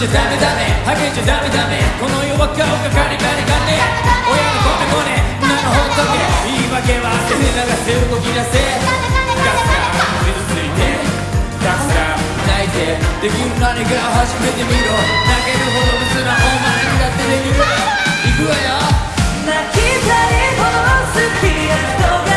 じゃダメダメハゲちゃダメダメこの世は顔がカリカリカリ親のコネコネなのほっとけ。言い訳は汗流せ動き出せ。ガスが傷ついてたくさん泣いて。できる何かを始めてみろ。泣けるほど別なお前にだってできる。行くわよ。泣きたいほど好きやと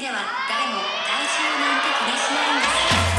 では誰も大衆なんて気にしないんです。